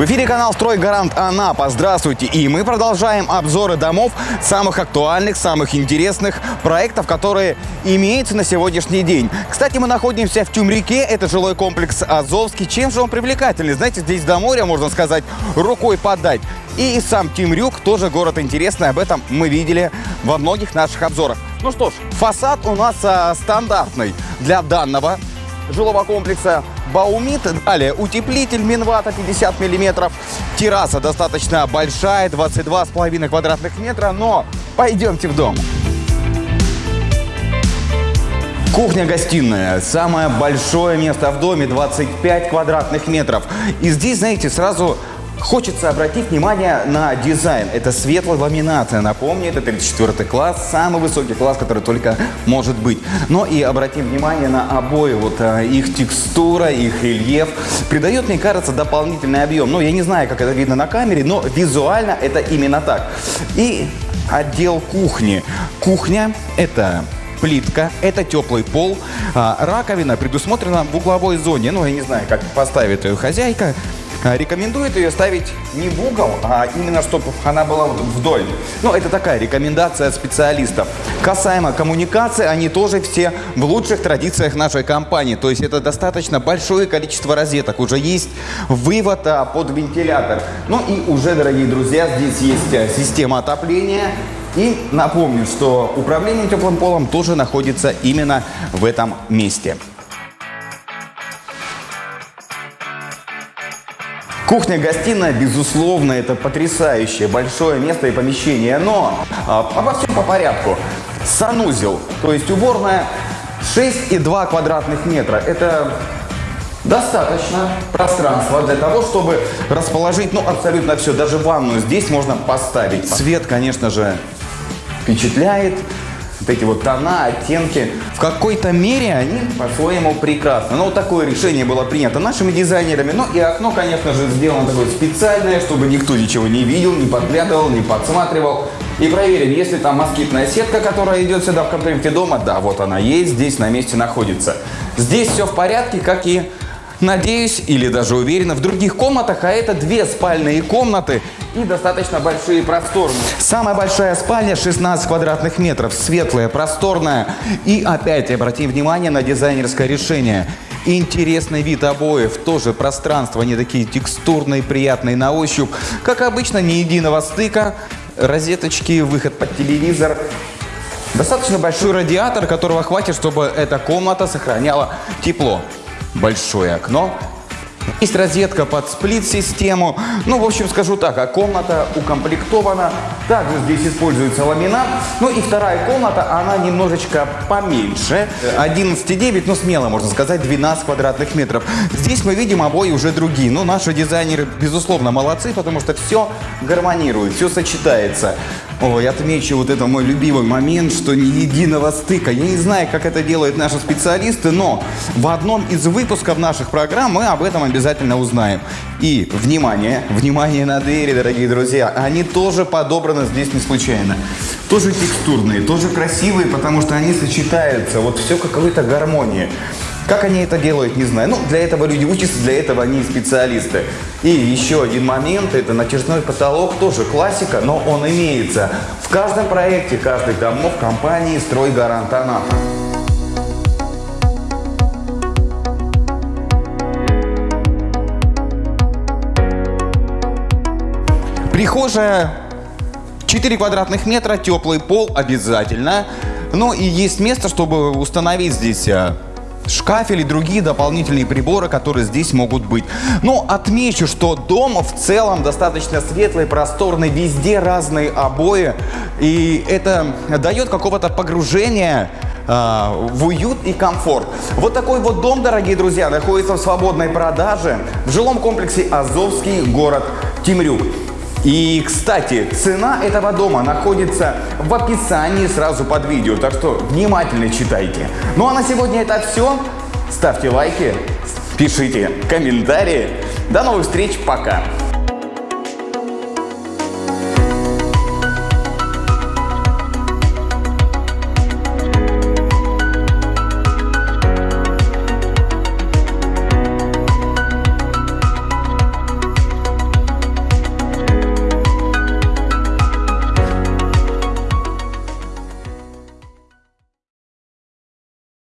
В эфире канал «Стройгарант Анапа». Здравствуйте. И мы продолжаем обзоры домов самых актуальных, самых интересных проектов, которые имеются на сегодняшний день. Кстати, мы находимся в Тюмрике. Это жилой комплекс Азовский. Чем же он привлекательный? Знаете, здесь до моря, можно сказать, рукой подать. И сам Тюмрюк тоже город интересный. Об этом мы видели во многих наших обзорах. Ну что ж, фасад у нас а, стандартный для данного жилого комплекса Баумит. Далее утеплитель Минвата 50 миллиметров. Терраса достаточно большая, 22,5 квадратных метра. Но пойдемте в дом. Кухня-гостиная. Самое большое место в доме, 25 квадратных метров. И здесь, знаете, сразу Хочется обратить внимание на дизайн. Это светлая ламинация. Напомню, это 34 класс, самый высокий класс, который только может быть. Но и обратим внимание на обои. Вот а, их текстура, их рельеф придает, мне кажется, дополнительный объем. Ну, я не знаю, как это видно на камере, но визуально это именно так. И отдел кухни. Кухня – это плитка, это теплый пол, а, раковина предусмотрена в угловой зоне. Ну, я не знаю, как поставит ее хозяйка. А, рекомендует ее ставить не в угол, а именно, чтобы она была вдоль. Ну, это такая рекомендация специалистов. Касаемо коммуникации, они тоже все в лучших традициях нашей компании. То есть это достаточно большое количество розеток. Уже есть вывод а, под вентилятор. Ну и уже, дорогие друзья, здесь есть а, система отопления. И напомню, что управление теплым полом тоже находится именно в этом месте. Кухня-гостиная, безусловно, это потрясающее большое место и помещение. Но а, обо всем по порядку. Санузел, то есть уборная 6,2 квадратных метра. Это достаточно пространства для того, чтобы расположить, ну, абсолютно все. Даже ванную здесь можно поставить. Цвет, конечно же, впечатляет вот эти вот тона, оттенки. В какой-то мере они по-своему прекрасны. Но вот такое решение было принято нашими дизайнерами. Ну и окно, конечно же, сделано такое специальное, чтобы никто ничего не видел, не подглядывал, не подсматривал. И проверим, если там москитная сетка, которая идет сюда в комплекте дома, да, вот она есть, здесь на месте находится. Здесь все в порядке, как и Надеюсь, или даже уверена, в других комнатах, а это две спальные комнаты и достаточно большие просторные. Самая большая спальня 16 квадратных метров, светлая, просторная. И опять обратим внимание на дизайнерское решение. Интересный вид обоев, тоже пространство, они такие текстурные, приятные на ощупь. Как обычно, ни единого стыка, розеточки, выход под телевизор. Достаточно большой радиатор, которого хватит, чтобы эта комната сохраняла тепло большое окно. Есть розетка под сплит-систему. Ну, в общем, скажу так, а комната укомплектована. Также здесь используется ламинат. Ну и вторая комната, она немножечко поменьше. 11,9, ну смело можно сказать, 12 квадратных метров. Здесь мы видим обои уже другие. Но наши дизайнеры, безусловно, молодцы, потому что все гармонирует, все сочетается. Ой, отмечу вот это мой любимый момент, что ни единого стыка. Я не знаю, как это делают наши специалисты, но в одном из выпусков наших программ мы об этом обязательно узнаем. И, внимание, внимание на двери, дорогие друзья, они тоже подобраны здесь не случайно. Тоже текстурные, тоже красивые, потому что они сочетаются. Вот все как какой-то гармония. Как они это делают, не знаю. Ну, для этого люди учатся, для этого они специалисты. И еще один момент, это натяжной потолок, тоже классика, но он имеется в каждом проекте, каждой домов компании «Стройгарант Анапа». Прихожая 4 квадратных метра, теплый пол обязательно. Ну и есть место, чтобы установить здесь а, шкафель и другие дополнительные приборы, которые здесь могут быть. Но отмечу, что дом в целом достаточно светлый, просторный, везде разные обои. И это дает какого-то погружения а, в уют и комфорт. Вот такой вот дом, дорогие друзья, находится в свободной продаже в жилом комплексе Азовский, город Тимрюк. И, кстати, цена этого дома находится в описании сразу под видео, так что внимательно читайте. Ну а на сегодня это все. Ставьте лайки, пишите комментарии. До новых встреч, пока!